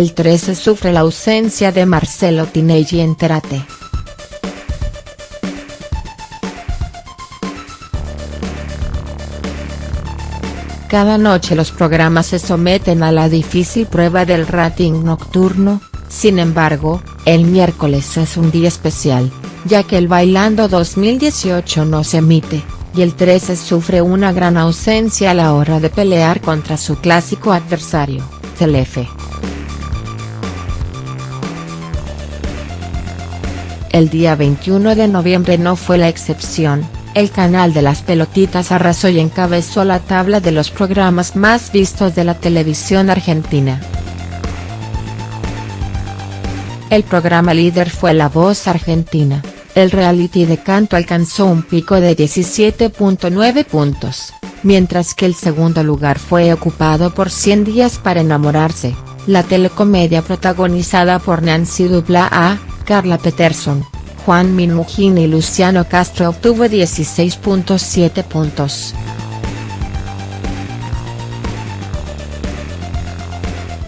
el 13 sufre la ausencia de Marcelo Tinelli en Terate. Cada noche los programas se someten a la difícil prueba del rating nocturno, sin embargo, el miércoles es un día especial, ya que el Bailando 2018 no se emite, y el 13 sufre una gran ausencia a la hora de pelear contra su clásico adversario, Telefe. El día 21 de noviembre no fue la excepción, el canal de las pelotitas arrasó y encabezó la tabla de los programas más vistos de la televisión argentina. El programa líder fue La Voz Argentina, el reality de canto alcanzó un pico de 17.9 puntos, mientras que el segundo lugar fue ocupado por 100 días para enamorarse, la telecomedia protagonizada por Nancy Dupla Carla Peterson, Juan Minujín y Luciano Castro obtuvo 16.7 puntos.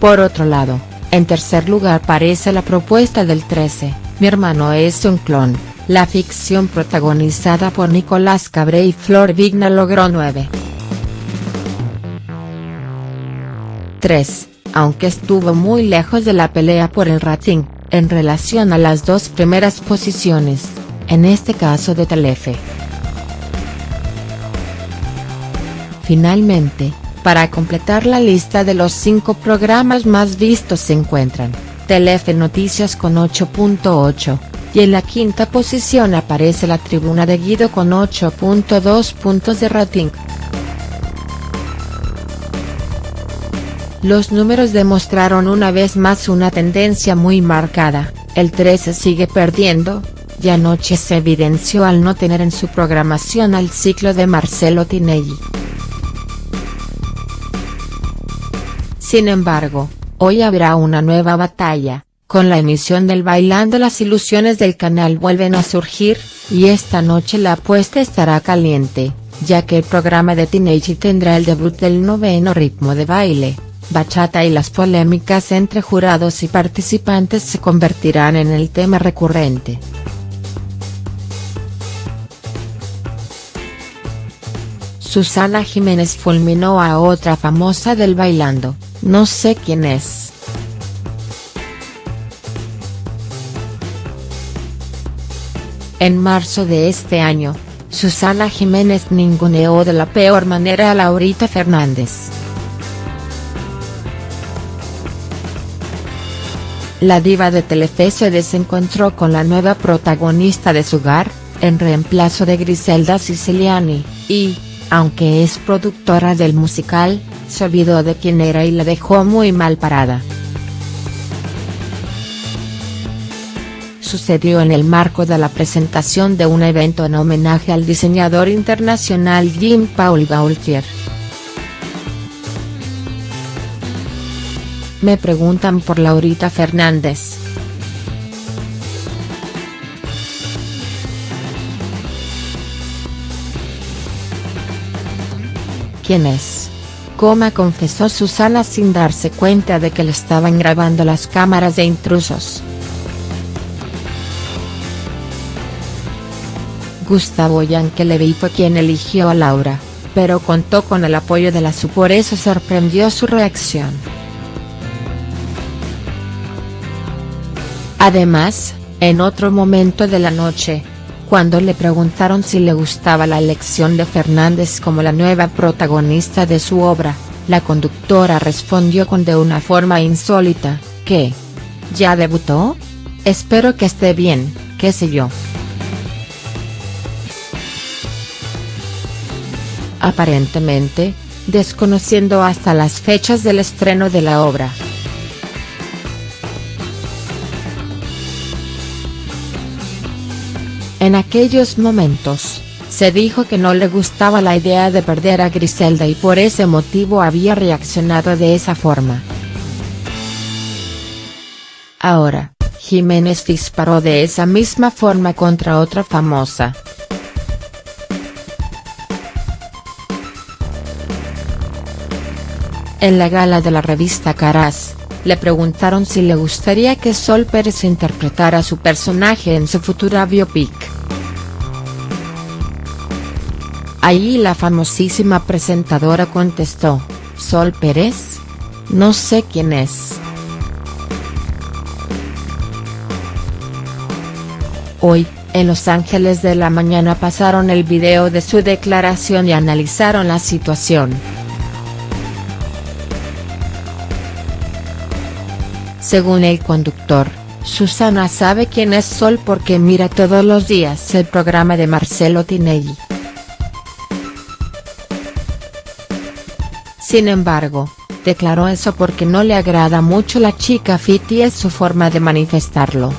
Por otro lado, en tercer lugar aparece la propuesta del 13, Mi hermano es un clon, la ficción protagonizada por Nicolás Cabré y Flor Vigna logró 9. 3, aunque estuvo muy lejos de la pelea por el rating, en relación a las dos primeras posiciones, en este caso de Telefe. Finalmente, para completar la lista de los cinco programas más vistos se encuentran, Telefe Noticias con 8.8, y en la quinta posición aparece la tribuna de Guido con 8.2 puntos de rating. Los números demostraron una vez más una tendencia muy marcada, el 13 sigue perdiendo, y anoche se evidenció al no tener en su programación al ciclo de Marcelo Tinelli. Sin embargo, hoy habrá una nueva batalla, con la emisión del Bailando las ilusiones del canal vuelven a surgir, y esta noche la apuesta estará caliente, ya que el programa de Tinelli tendrá el debut del noveno ritmo de baile bachata y las polémicas entre jurados y participantes se convertirán en el tema recurrente. Susana Jiménez fulminó a otra famosa del bailando, no sé quién es. En marzo de este año, Susana Jiménez ninguneó de la peor manera a Laurita Fernández. La diva de Telefe se desencontró con la nueva protagonista de su hogar, en reemplazo de Griselda Siciliani, y, aunque es productora del musical, se olvidó de quién era y la dejó muy mal parada. Sucedió en el marco de la presentación de un evento en homenaje al diseñador internacional Jean Paul Gaultier. Me preguntan por Laurita Fernández. ¿Quién es? Coma confesó Susana sin darse cuenta de que le estaban grabando las cámaras de intrusos. Gustavo Yankelevich fue quien eligió a Laura, pero contó con el apoyo de la SU por eso sorprendió su reacción. Además, en otro momento de la noche, cuando le preguntaron si le gustaba la elección de Fernández como la nueva protagonista de su obra, la conductora respondió con de una forma insólita, que ¿Ya debutó? Espero que esté bien, qué sé yo. Aparentemente, desconociendo hasta las fechas del estreno de la obra. En aquellos momentos, se dijo que no le gustaba la idea de perder a Griselda y por ese motivo había reaccionado de esa forma. Ahora, Jiménez disparó de esa misma forma contra otra famosa. En la gala de la revista Caras, le preguntaron si le gustaría que Sol Pérez interpretara su personaje en su futura biopic. Ahí la famosísima presentadora contestó, ¿Sol Pérez? No sé quién es. Hoy, en Los Ángeles de la Mañana pasaron el video de su declaración y analizaron la situación. Según el conductor, Susana sabe quién es Sol porque mira todos los días el programa de Marcelo Tinelli. Sin embargo, declaró eso porque no le agrada mucho la chica fit y es su forma de manifestarlo.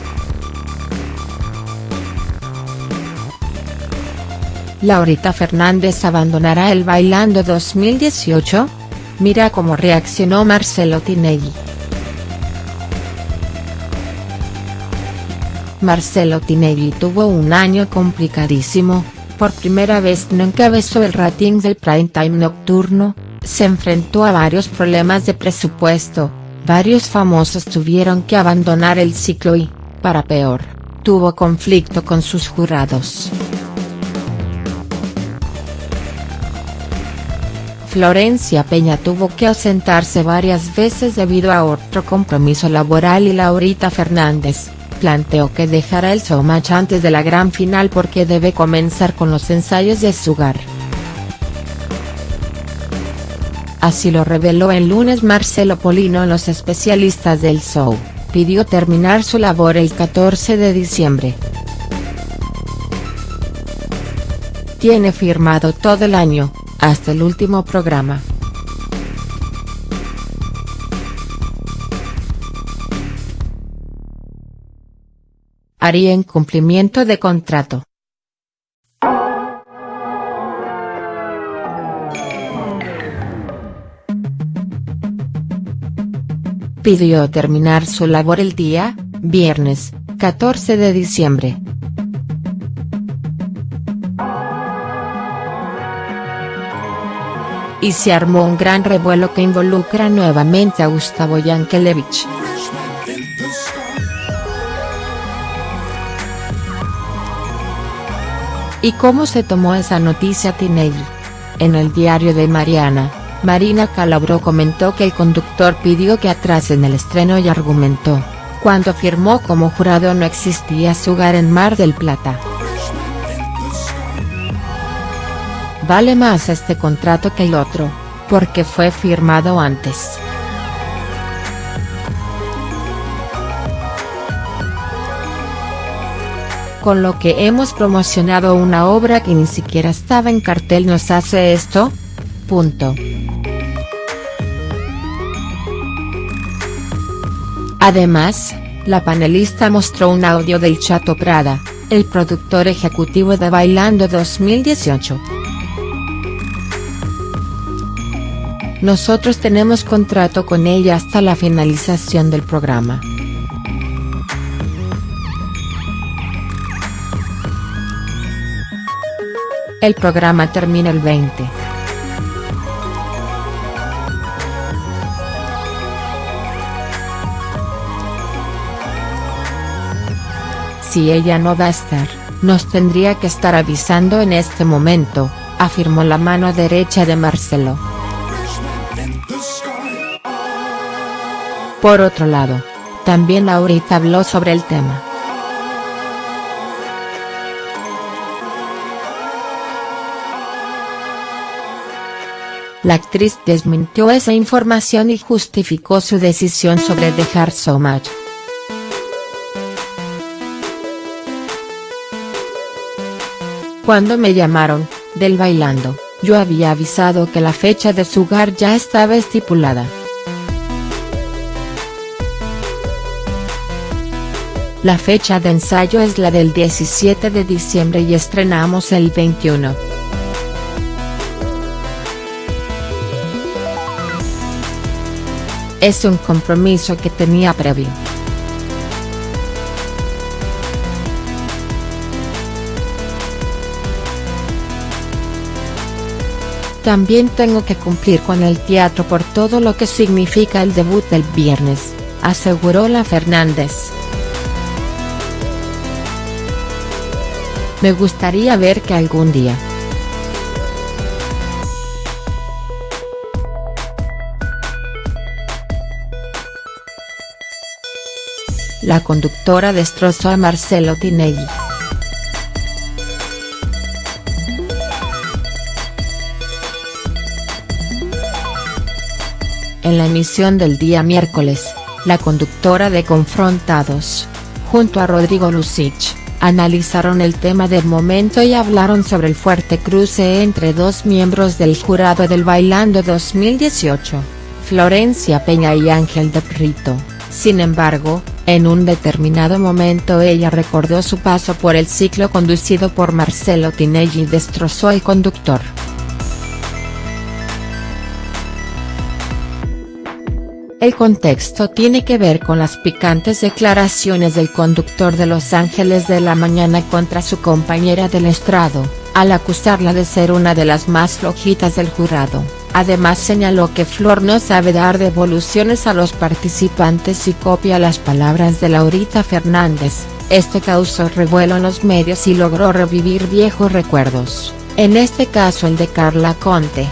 Laurita Fernández abandonará el Bailando 2018? Mira cómo reaccionó Marcelo Tinelli. Marcelo Tinelli tuvo un año complicadísimo, por primera vez no encabezó el rating del prime time nocturno, se enfrentó a varios problemas de presupuesto, varios famosos tuvieron que abandonar el ciclo y, para peor, tuvo conflicto con sus jurados. Florencia Peña tuvo que ausentarse varias veces debido a otro compromiso laboral y Laurita Fernández, planteó que dejará el showmatch antes de la gran final porque debe comenzar con los ensayos de Sugar. Así lo reveló el lunes Marcelo Polino Los Especialistas del Show, pidió terminar su labor el 14 de diciembre. Tiene firmado todo el año, hasta el último programa. Haría incumplimiento de contrato. Pidió terminar su labor el día, viernes, 14 de diciembre. Y se armó un gran revuelo que involucra nuevamente a Gustavo Yankelevich. ¿Y cómo se tomó esa noticia Tinelli? En el diario de Mariana, Marina Calabro comentó que el conductor pidió que atrasen el estreno y argumentó, cuando firmó como jurado no existía su hogar en Mar del Plata. Vale más este contrato que el otro, porque fue firmado antes. Con lo que hemos promocionado una obra que ni siquiera estaba en cartel nos hace esto? Punto. Además, la panelista mostró un audio del Chato Prada, el productor ejecutivo de Bailando 2018. Nosotros tenemos contrato con ella hasta la finalización del programa. El programa termina el 20. Si ella no va a estar, nos tendría que estar avisando en este momento, afirmó la mano derecha de Marcelo. Por otro lado, también Laurita habló sobre el tema. La actriz desmintió esa información y justificó su decisión sobre dejar So Much. Cuando me llamaron, del bailando, yo había avisado que la fecha de su hogar ya estaba estipulada. La fecha de ensayo es la del 17 de diciembre y estrenamos el 21. Es un compromiso que tenía previo. También tengo que cumplir con el teatro por todo lo que significa el debut del viernes, aseguró la Fernández. Me gustaría ver que algún día. La conductora destrozó a Marcelo Tinelli. En la emisión del día miércoles, la conductora de Confrontados, junto a Rodrigo Lucich, analizaron el tema del momento y hablaron sobre el fuerte cruce entre dos miembros del jurado del Bailando 2018, Florencia Peña y Ángel de Prito. Sin embargo, en un determinado momento ella recordó su paso por el ciclo conducido por Marcelo Tinelli y destrozó al conductor. El contexto tiene que ver con las picantes declaraciones del conductor de Los Ángeles de la Mañana contra su compañera del estrado, al acusarla de ser una de las más flojitas del jurado. Además señaló que Flor no sabe dar devoluciones a los participantes y copia las palabras de Laurita Fernández, esto causó revuelo en los medios y logró revivir viejos recuerdos, en este caso el de Carla Conte.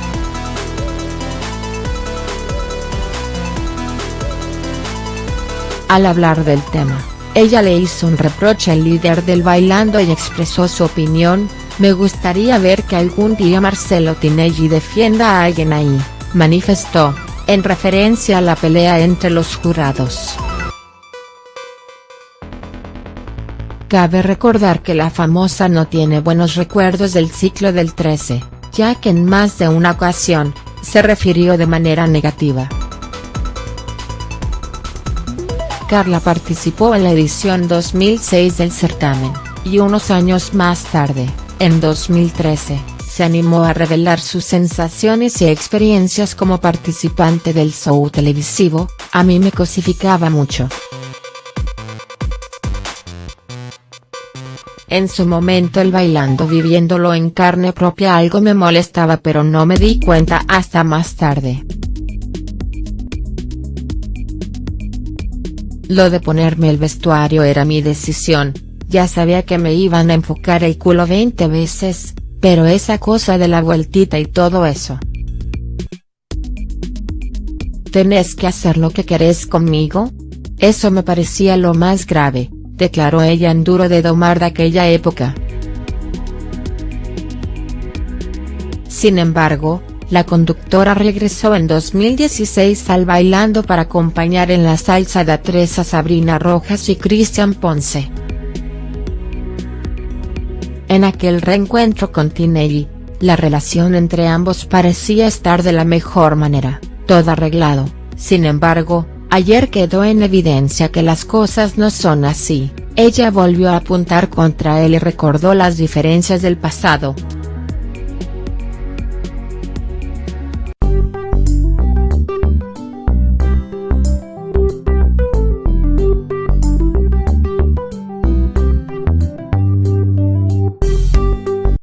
Al hablar del tema, ella le hizo un reproche al líder del Bailando y expresó su opinión, me gustaría ver que algún día Marcelo Tinelli defienda a alguien ahí, manifestó, en referencia a la pelea entre los jurados. Cabe recordar que la famosa no tiene buenos recuerdos del ciclo del 13, ya que en más de una ocasión, se refirió de manera negativa. Carla participó en la edición 2006 del certamen, y unos años más tarde, en 2013, se animó a revelar sus sensaciones y experiencias como participante del show televisivo, a mí me cosificaba mucho. En su momento el bailando viviéndolo en carne propia algo me molestaba pero no me di cuenta hasta más tarde. Lo de ponerme el vestuario era mi decisión, ya sabía que me iban a enfocar el culo 20 veces, pero esa cosa de la vueltita y todo eso. ¿Tenés que hacer lo que querés conmigo? Eso me parecía lo más grave, declaró ella en Duro de Domar de aquella época. Sin embargo, la conductora regresó en 2016 al Bailando para acompañar en la salsa de tres a Sabrina Rojas y Cristian Ponce. En aquel reencuentro con Tinelli, la relación entre ambos parecía estar de la mejor manera, todo arreglado, sin embargo, ayer quedó en evidencia que las cosas no son así, ella volvió a apuntar contra él y recordó las diferencias del pasado.